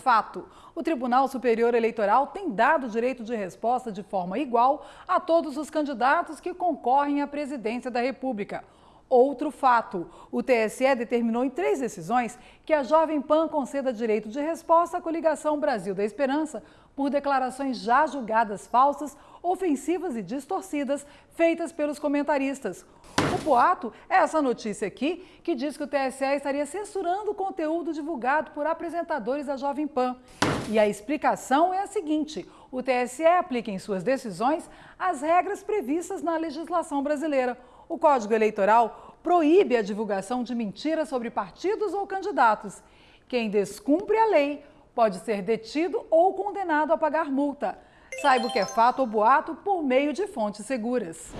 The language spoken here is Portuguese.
fato. O Tribunal Superior Eleitoral tem dado direito de resposta de forma igual a todos os candidatos que concorrem à presidência da República. Outro fato: o TSE determinou em três decisões que a Jovem Pan conceda direito de resposta à coligação Brasil da Esperança por declarações já julgadas falsas, ofensivas e distorcidas feitas pelos comentaristas. O boato é essa notícia aqui que diz que o TSE estaria censurando o conteúdo divulgado por apresentadores da Jovem Pan. E a explicação é a seguinte: o TSE aplica em suas decisões as regras previstas na legislação brasileira. O Código Eleitoral proíbe a divulgação de mentiras sobre partidos ou candidatos. Quem descumpre a lei pode ser detido ou condenado a pagar multa. Saiba o que é fato ou boato por meio de fontes seguras.